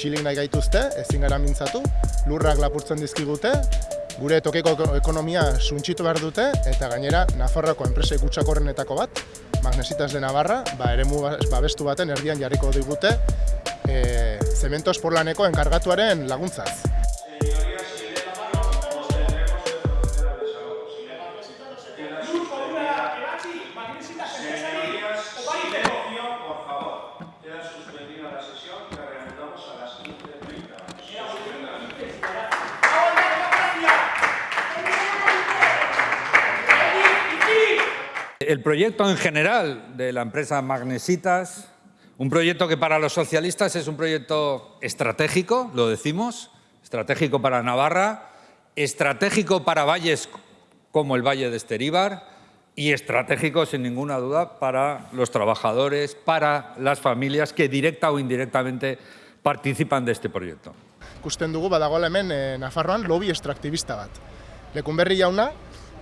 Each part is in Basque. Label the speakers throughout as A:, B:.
A: txilik nahi gaituzte, ezin gara mintzatu, lurrak lapurtzen dizkigute, gure tokiko ekonomia suntxitu behar dute, eta gainera Nafarroako enpresa ikutsakorrenetako bat, Magnesitas de Navarra, ba, eremu babestu baten erdian jarriko digute, e, zementos porlaneko enkargatuaren laguntzaz.
B: El proyecto en general de la empresa Magnesitas, un proyecto que para los socialistas es un proyecto estratégico, lo decimos, estratégico para Navarra, estratégico para valles como el Valle de Esteríbar y estratégico, sin ninguna duda, para los trabajadores, para las familias que directa o indirectamente participan de este proyecto.
A: Ikusten dugu badagoela hemen e, Nafarroan lobby extraktibista bat. Lekunberri jauna,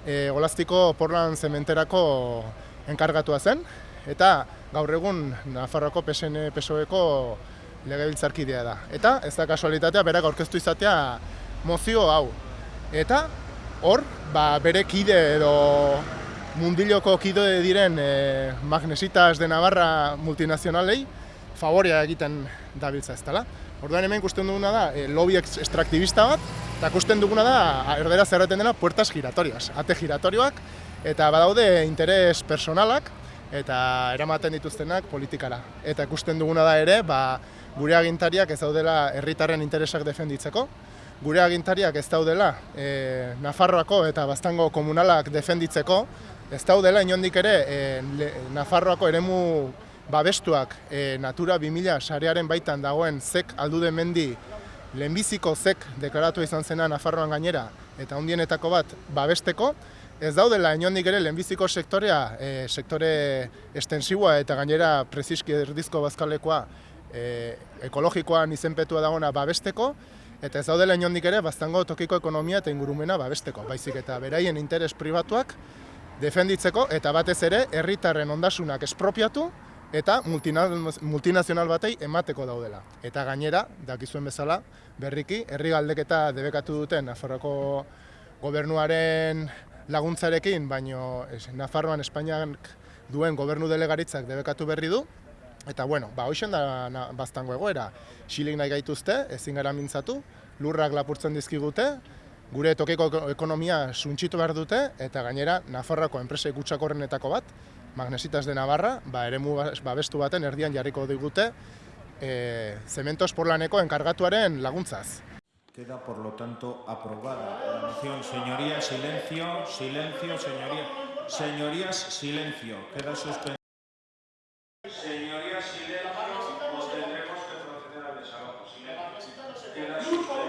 A: e, Golaztiko Portland zementerako enkargatua zen, eta gaur egun Nafarroako PSN PSOEko legebiltzarkidea da. Eta ez da kasualitatea berak aurkeztu izatea mozio hau. Eta hor, ba, bere kide edo mundiloko kide diren e, Magnesitas de Navarra multinazionalei favorea egiten dabiltza ez dela. Orduan hemen ikusten duguna da e, lobby extraktibista bat, eta ikusten duguna da erdera zerreten dena puertas giratorias, ate giratorioak, eta badaude interes personalak, eta eramaten dituztenak politikara. Eta ikusten duguna da ere, ba, gure agintariak ez daudela herritarren interesak defenditzeko, gure agintariak ez daudela e, Nafarroako eta Baztango komunalak defenditzeko, ez daudela inondik ere e, Nafarroako eremu babestuak e, Natura 2000 sarearen baitan dagoen zek aldude mendi lehenbiziko zek deklaratu izan zena Nafarroan gainera eta hundienetako bat babesteko, ez daudela inondik ere lehenbiziko sektorea, e, sektore estensiboa eta gainera preziski erdizko bazkalekoa e, ekologikoan izenpetua dagoena babesteko, eta ez daudela inondik ere baztango tokiko ekonomia eta ingurumena babesteko, baizik eta beraien interes pribatuak defenditzeko eta batez ere herritarren ondasunak espropiatu eta multinazional batei emateko daudela. Eta gainera, dakizuen bezala, berriki, herri galdeketa debekatu duten Nafarroako gobernuaren laguntzarekin, baino Nafarroan Espainiak duen gobernu delegaritzak debekatu berri du, Eta bueno, ba hoixen da na, baztango egoera. Xilik nahi gaituzte, ezin gara mintzatu, lurrak lapurtzen dizkigute, gure tokiko ekonomia suntxitu behar dute, eta gainera Nafarroako enpresa ikutsakorrenetako bat, Magnesitas de Navarra, ba, eremu babestu baten erdian jarriko digute, e, Cementos Porlaneko enkargatuaren laguntzaz.
C: Queda, por lo tanto, aprobada la moción. Señorías, silencio, silencio, señorías. Señorías, silencio. Queda suspendida. Señorías, silencio, o tendremos que proceder al desalojo. Silencio. Queda suspendida.